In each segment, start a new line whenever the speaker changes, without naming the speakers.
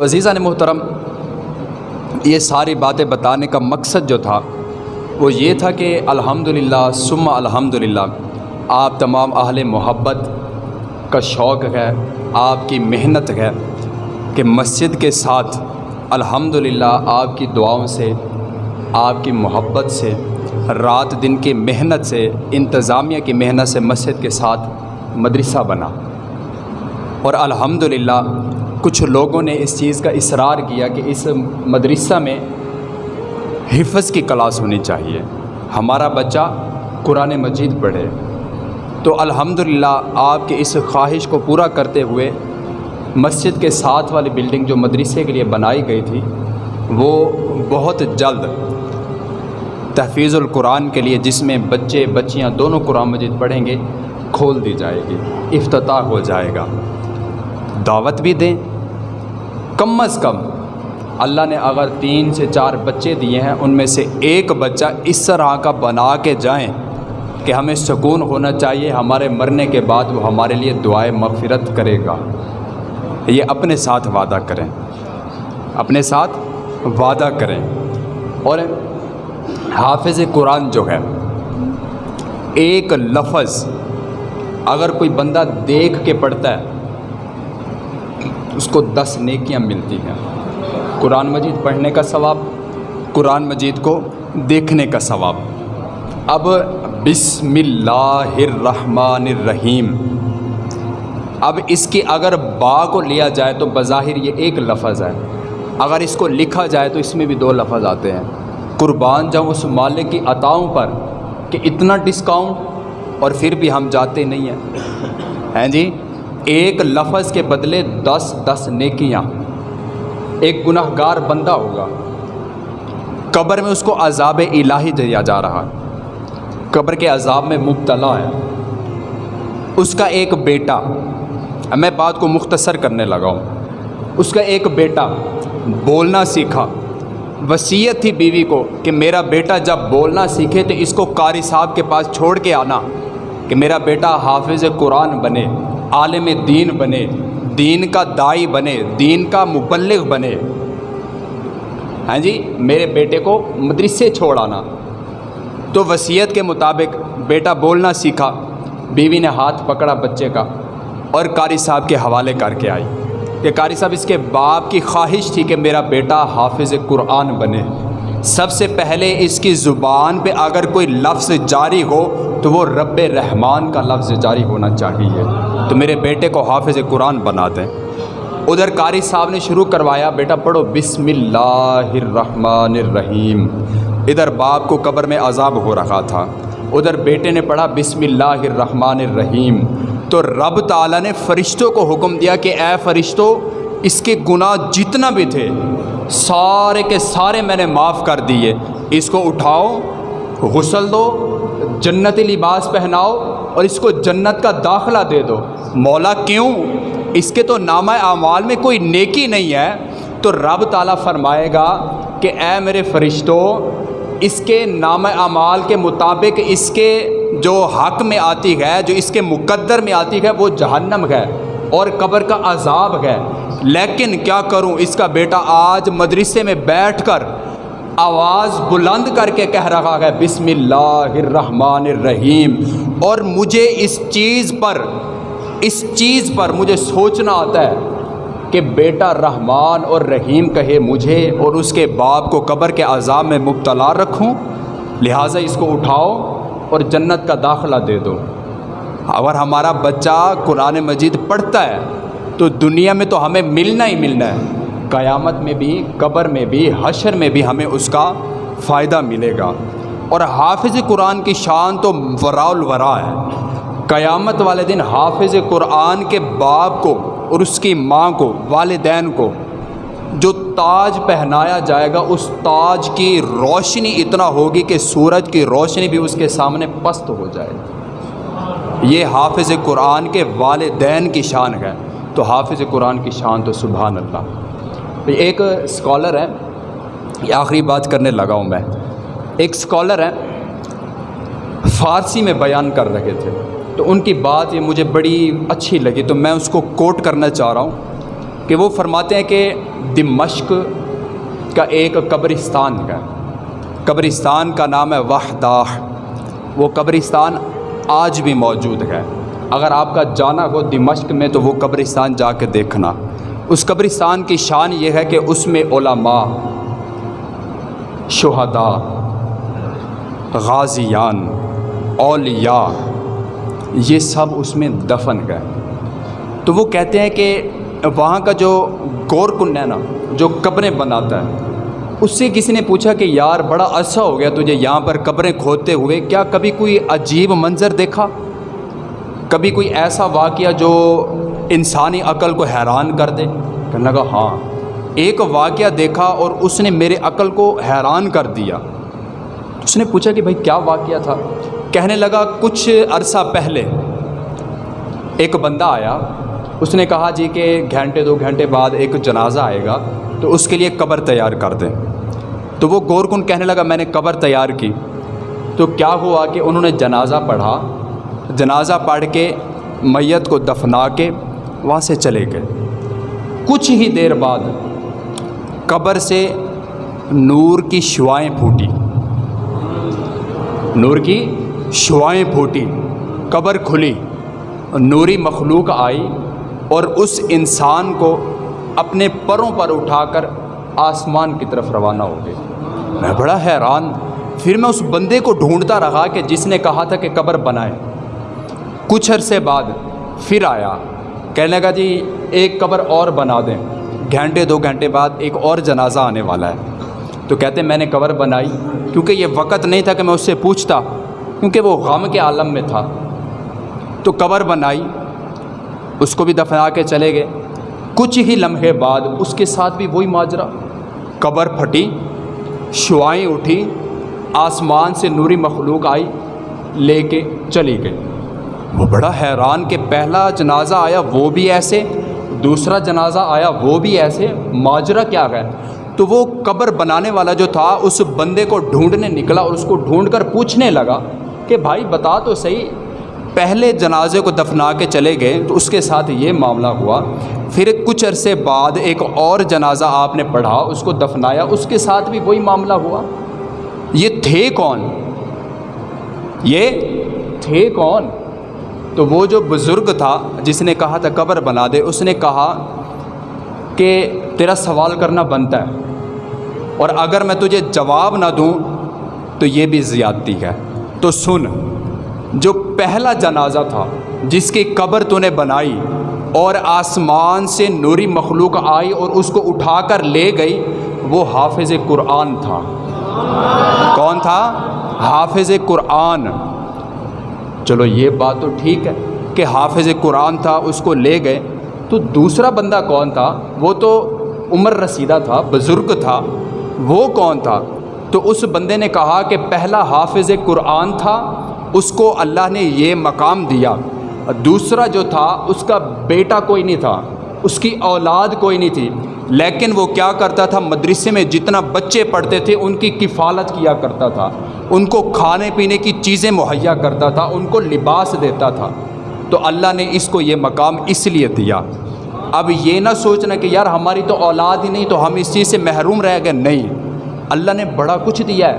تو عزیزہ نے محترم، یہ ساری باتیں بتانے کا مقصد جو تھا، وہ یہ تھا کہ الحمدللہ، ثم الحمدللہ، آپ تمام اہل محبت کا شوق ہے، آپ کی محنت ہے کہ مسجد کے ساتھ الحمدللہ آپ کی دعاؤں سے، آپ کی محبت سے، رات دن کی محنت سے، انتظامیہ کی محنت سے مسجد کے ساتھ مدرسہ بنا۔ اور الحمدللہ کچھ لوگوں نے اس چیز کا اصرار کیا کہ اس مدرسہ میں حفظ کی کلاس ہونی چاہیے۔ ہمارا بچہ قرآن مجید پڑھے۔ تو الحمدللہ آپ کے اس خواہش کو پورا کرتے ہوئے مسجد کے ساتھ والی بلڈنگ جو مدرسے کے لیے بنائی گئی تھی، وہ بہت جلد تحفیظ القرآن کے لیے جس میں بچے، بچیاں دونوں قرآن مجید پڑھیں گے، کھول دی جائے گی، افتتاح ہو جائے گا۔ دعوت بھی دیں۔ کم از کم اللہ نے اگر تین سے چار بچے دیے ہیں، ان میں سے ایک بچہ اس طرح کا بنا کے جائیں کہ ہمیں سکون ہونا چاہیے، ہمارے مرنے کے بعد وہ ہمارے لیے دعائیں مغفرت کرے گا۔ یہ اپنے ساتھ وعدہ کریں۔ اپنے ساتھ وعدہ کریں۔ اور حافظ قرآن جو ہے، ایک لفظ اگر کوئی بندہ دیکھ کے پڑھتا ہے اس کو دس نیکیاں ملتی ہیں۔ قرآن مجید پڑھنے کا ثواب، قرآن مجید کو دیکھنے کا ثواب۔ اب بسم اللہ الرحمن الرحیم۔ اب اس کی اگر با کو لیا جائے تو بظاہر یہ ایک لفظ ہے۔ اگر اس کو لکھا جائے تو اس میں بھی دو لفظ آتے ہیں۔ قربان جاؤں اس مالک کی عطاؤں پر کہ اتنا ڈسکاؤنٹ اور پھر بھی ہم جاتے نہیں ہیں۔ ہیں جی؟ ایک لفظ کے بدلے دس دس نیکیاں۔ ایک گناہ گار بندہ ہوگا۔ قبر میں اس کو عذاب الہی دیا جا رہا۔ قبر کے عذاب میں مبتلا ہے۔ اس کا ایک بیٹا۔ میں بات کو مختصر کرنے لگا ہوں۔ اس کا ایک بیٹا بولنا سیکھا۔ وصیت تھی بیوی کو کہ میرا بیٹا جب بولنا سیکھے تو اس کو قاری صاحب کے پاس چھوڑ کے آنا کہ میرا بیٹا حافظ قرآن بنے۔ عالم دین بنے، دین کا دائی بنے، دین کا مبلغ بنے۔ ہاں جی میرے بیٹے کو مدرسے چھوڑ آنا۔ تو وصیت کے مطابق بیٹا بولنا سیکھا، بیوی نے ہاتھ پکڑا بچے کا اور قاری صاحب کے حوالے کر کے آئی۔ کہ قاری صاحب، اس کے باپ کی خواہش تھی کہ میرا بیٹا حافظ قرآن بنے۔ سب سے پہلے اس کی زبان پہ اگر کوئی لفظ جاری ہو تو وہ رب رحمان کا لفظ جاری ہونا چاہیے۔ تو میرے بیٹے کو حافظ قرآن بنا دیں۔ ادھر قاری صاحب نے شروع کروایا، بیٹا پڑھو بسم اللہ الرحمن الرحیم۔ ادھر باپ کو قبر میں عذاب ہو رہا تھا۔ ادھر بیٹے نے پڑھا بسم اللہ الرحمن الرحیم۔ تو رب تعالیٰ نے فرشتوں کو حکم دیا کہ، اے فرشتوں اس کے گناہ جتنا بھی تھے، سارے کے سارے میں نے معاف کر دیے۔ اس کو اٹھاؤ، غسل دو جنتی لباس پہناؤ اور اس کو جنت کا داخلہ دے دو۔ مولا، کیوں؟ اس کے تو نامہ اعمال میں کوئی نیکی نہیں ہے۔ تو رب تعالیٰ فرمائے گا کہ اے میرے فرشتوں اس کے نام اعمال کے مطابق اس کے جو حق میں آتی ہے، جو اس کے مقدر میں آتی ہے، وہ جہنم ہے اور قبر کا عذاب ہے۔ لیکن کیا کروں؟ اس کا بیٹا آج مدرسے میں بیٹھ کر آواز بلند کر کے کہہ رہا ہے، بسم اللہ الرحمن الرحیم اور مجھے اس چیز پر، اس چیز پر مجھے سوچنا آتا ہے کہ بیٹا رحمان اور رحیم کہے مجھے اور اس کے باپ کو قبر کے عذاب میں مبتلا رکھوں، لہٰذا اس کو اٹھاؤ اور جنت کا داخلہ دے دو۔ اگر ہمارا بچہ قرآن مجید پڑھتا ہے، تو دنیا میں تو ہمیں ملنا ہی ملنا ہے۔ قیامت میں بھی، قبر میں بھی، حشر میں بھی ہمیں اس کا فائدہ ملے گا۔ اور حافظ قرآن کی شان تو ورا الورا ہے۔ قیامت والے دن حافظ قرآن کے باپ کو اور اس کی ماں کو، والدین کو جو تاج پہنایا جائے گا، اس تاج کی روشنی اتنا ہوگی کہ سورج کی روشنی بھی اس کے سامنے پست ہو جائے۔ یہ حافظ قرآن کے والدین کی شان ہے۔ تو حافظ قرآن کی شان تو سبحان اللہ۔ ایک اسکالر ہے یہ آخری بات کرنے لگا ہوں میں۔ ایک اسکالر ہے فارسی میں بیان کر رہے تھے۔ تو ان کی بات یہ مجھے بڑی اچھی لگی، تو میں اس کو کوٹ کرنا چاہ رہا ہوں کہ وہ فرماتے ہیں کہ دمشق کا ایک قبرستان ہے۔ قبرستان کا نام ہے وحدہ وہ قبرستان آج بھی موجود ہے۔ اگر آپ کا جانا ہو دمشق میں تو وہ قبرستان جا کے دیکھنا۔ اس قبرستان کی شان یہ ہے کہ اس میں علماء، شہداء، غازیان، اولیاء، یہ سب اس میں دفن گئے۔ تو وہ کہتے ہیں کہ وہاں کا جو گور کن ہے نا، جو قبریں بناتا ہے، اس سے کسی نے پوچھا کہ یار بڑا عرصہ ہو گیا تجھے یہاں پر قبریں کھودتے ہوئے، کیا کبھی کوئی عجیب منظر دیکھا؟ کبھی کوئی ایسا واقعہ جو انسانی عقل کو حیران کر دے۔ کہنے لگا ہاں ایک واقعہ دیکھا اور اس نے میرے عقل کو حیران کر دیا۔ اس نے پوچھا کہ بھائی، کیا واقعہ تھا؟ کہنے لگا، کچھ عرصہ پہلے ایک بندہ آیا۔ اس نے کہا جی کہ گھنٹے، دو گھنٹے بعد ایک جنازہ آئے گا، تو اس کے لیے قبر تیار کر دیں۔ تو وہ گور کن کہنے لگا، میں نے قبر تیار کی۔ تو کیا ہوا کہ انہوں نے جنازہ پڑھا؟ جنازہ پڑھ کے میت کو دفنا کے وہاں سے چلے گئے۔ کچھ ہی دیر بعد قبر سے نور کی شعائیں پھوٹی۔ نور کی شعائیں پھوٹی۔ قبر کھلی۔ نوری مخلوق آئی اور اس انسان کو اپنے پروں پر اٹھا کر آسمان کی طرف روانہ ہو گئے۔ میں بڑا حیران، پھر میں اس بندے کو ڈھونڈتا رہا کہ جس نے کہا تھا کہ قبر بنائے۔ کچھ عرصے بعد پھر آیا۔ کہنے لگا جی ایک قبر اور بنا دیں۔ گھنٹے، دو گھنٹے بعد ایک اور جنازہ آنے والا ہے۔ تو کہتے میں نے قبر بنائی۔ کیونکہ یہ وقت نہیں تھا کہ میں اس سے پوچھتا، کیونکہ وہ غم کے عالم میں تھا۔ تو قبر بنائی۔ اس کو بھی دفنا کے چلے گئے۔ کچھ ہی لمحے بعد اس کے ساتھ بھی وہی ماجرا۔ قبر پھٹی، شعائیں اٹھی، آسمان سے نوری مخلوق آئی، لے کے چلی گئی۔ وہ بڑا حیران کہ پہلا جنازہ آیا وہ بھی ایسے، دوسرا جنازہ آیا وہ بھی ایسے، ماجرا کیا گیا تو وہ قبر بنانے والا جو تھا، اس بندے کو ڈھونڈنے نکلا اور اس کو ڈھونڈ کر پوچھنے لگا کہ بھائی بتا تو صحیح، پہلے جنازے کو دفنا کے چلے گئے تو اس کے ساتھ یہ معاملہ ہوا۔ پھر کچھ عرصے بعد ایک اور جنازہ آپ نے پڑھا، اس کو دفنایا، اس کے ساتھ بھی وہی معاملہ ہوا۔ یہ تھے کون؟ یہ تھے کون؟ تو وہ جو بزرگ تھا جس نے کہا تھا قبر بنا دے، اس نے کہا کہ تیرا سوال کرنا بنتا ہے۔ اور اگر میں تجھے جواب نہ دوں تو یہ بھی زیادتی ہے۔ تو سن، جو پہلا جنازہ تھا جس کی قبر تو نے بنائی اور آسمان سے نوری مخلوق آئی اور اس کو اٹھا کر لے گئی، وہ حافظ قرآن تھا۔ کون تھا؟ حافظ قرآن۔ چلو یہ بات تو ٹھیک ہے کہ حافظ قرآن تھا، اس کو لے گئے۔ تو دوسرا بندہ کون تھا؟ وہ تو عمر رسیدہ تھا، بزرگ تھا۔ وہ کون تھا؟ تو اس بندے نے کہا کہ پہلا حافظ قرآن تھا، اس کو اللہ نے یہ مقام دیا۔ دوسرا جو تھا، اس کا بیٹا کوئی نہیں تھا، اس کی اولاد کوئی نہیں تھی۔ لیکن وہ کیا کرتا تھا؟ مدرسے میں جتنا بچے پڑھتے تھے، ان کی کفالت کیا کرتا تھا؟ ان کو کھانے پینے کی چیزیں مہیا کرتا تھا، ان کو لباس دیتا تھا۔ تو اللہ نے اس کو یہ مقام اس لیے دیا۔ اب یہ نہ سوچنا کہ یار ہماری تو اولاد ہی نہیں، تو ہم اس چیز سے محروم رہ گئے۔ نہیں، اللہ نے بڑا کچھ دیا ہے۔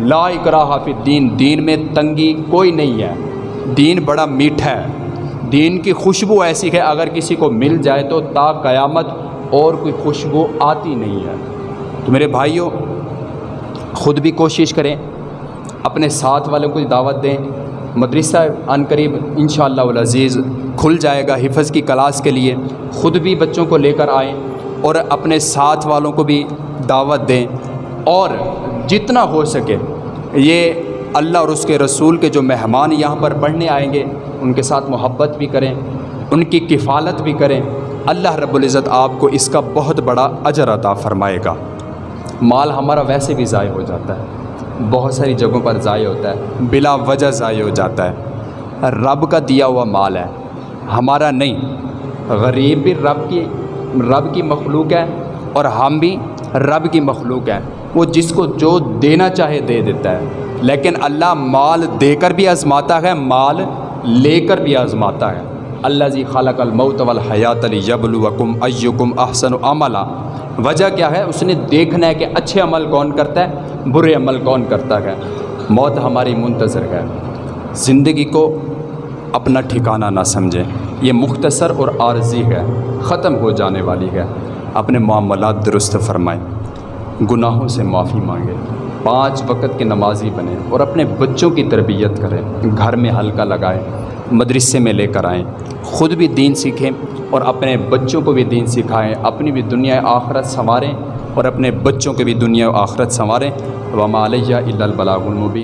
لا اکراہ فی دین دین میں تنگی کوئی نہیں ہے۔ دین بڑا میٹھا ہے۔ دین کی خوشبو ایسی ہے، اگر کسی کو مل جائے تو تا قیامت اور کوئی خوشبو آتی نہیں ہے۔ تو میرے بھائیوں خود بھی کوشش کریں، اپنے ساتھ والوں کو دعوت دیں۔ مدرسہ عن قریب ان شاء اللہ العزیز کھل جائے گا حفظ کی کلاس کے لیے۔ خود بھی بچوں کو لے کر آئیں اور اپنے ساتھ والوں کو بھی دعوت دیں۔ اور جتنا ہو سکے، یہ اللہ اور اس کے رسول کے جو مہمان یہاں پر پڑھنے آئیں گے، ان کے ساتھ محبت بھی کریں، ان کی کفالت بھی کریں۔ اللہ رب العزت آپ کو اس کا بہت بڑا اجر عطا فرمائے گا۔ مال ہمارا ویسے بھی ضائع ہو جاتا ہے۔ بہت ساری جگہوں پر ضائع ہوتا ہے۔ بلا وجہ ضائع ہو جاتا ہے۔ رب کا دیا ہوا مال ہے۔ ہمارا نہیں۔ غریب بھی رب کی رب کی مخلوق ہے اور ہم بھی رب کی مخلوق ہیں۔ وہ جس کو جو دینا چاہے دے دیتا ہے۔ لیکن اللہ مال دے کر بھی آزماتا ہے، مال لے کر بھی آزماتا ہے۔ اللہ زی خالق الموت والحیات لیبلوکم ایکم احسن عملا۔ وجہ کیا ہے؟ اس نے دیکھنا ہے کہ اچھے عمل کون کرتا ہے، برے عمل کون کرتا ہے۔ موت ہماری منتظر ہے۔ زندگی کو اپنا ٹھکانہ نہ سمجھیں۔ یہ مختصر اور عارضی ہے، ختم ہو جانے والی ہے۔ اپنے معاملات درست فرمائیں۔ گناہوں سے معافی مانگیں۔ پانچ وقت کے نمازی بنیں اور اپنے بچوں کی تربیت کریں۔ گھر میں حلقہ لگائیں۔ مدرسے میں لے کر آئیں۔ خود بھی دین سیکھیں اور اپنے بچوں کو بھی دین سکھائیں۔ اپنی بھی دنیا آخرت سنواریں اور اپنے بچوں کے بھی دنیا آخرت سنواریں۔ وما علیہ الا البلاغ المبین